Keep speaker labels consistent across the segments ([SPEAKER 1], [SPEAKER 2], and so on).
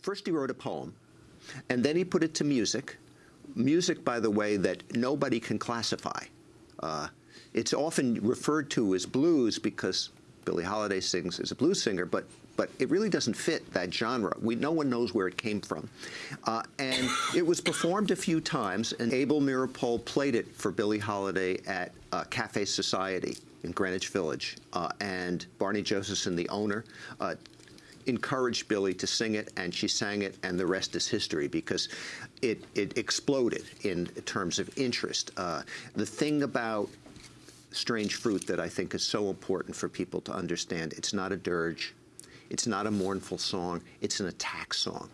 [SPEAKER 1] first he wrote a poem, and then he put it to music. Music, by the way, that nobody can classify. Uh, it's often referred to as blues because Billie Holiday sings as a blues singer, but but it really doesn't fit that genre. We, no one knows where it came from. Uh, and it was performed a few times, and Abel Meeropol played it for Billie Holiday at uh, Cafe Society in Greenwich Village. Uh, and Barney Josephson, the owner, uh, encouraged Billie to sing it, and she sang it, and the rest is history because it, it exploded in terms of interest. Uh, the thing about Strange Fruit that I think is so important for people to understand, it's not a dirge, it's not a mournful song. It's an attack song.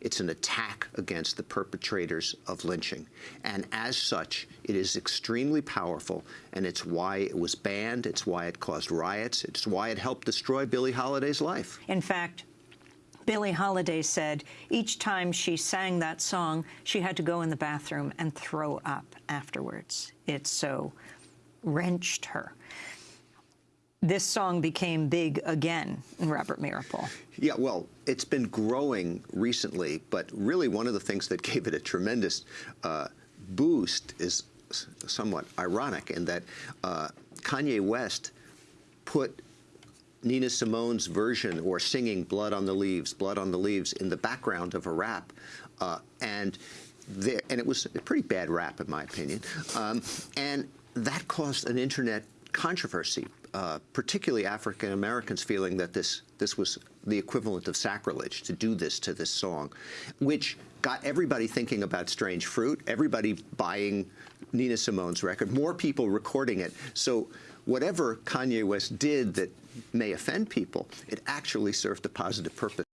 [SPEAKER 1] It's an attack against the perpetrators of lynching. And as such, it is extremely powerful, and it's why it was banned. It's why it caused riots. It's why it helped destroy Billie Holiday's life.
[SPEAKER 2] In fact, Billie Holiday said each time she sang that song, she had to go in the bathroom and throw up afterwards. It so wrenched her this song became big again in Robert Meeropol.
[SPEAKER 1] Yeah, well, it's been growing recently, but really one of the things that gave it a tremendous uh, boost is somewhat ironic in that uh, Kanye West put Nina Simone's version or singing Blood on the Leaves, Blood on the Leaves in the background of a rap. Uh, and there, and it was a pretty bad rap in my opinion. Um, and that caused an internet controversy, uh, particularly African Americans feeling that this this was the equivalent of sacrilege to do this to this song, which got everybody thinking about Strange Fruit, everybody buying Nina Simone's record, more people recording it. So whatever Kanye West did that may offend people, it actually served a positive purpose.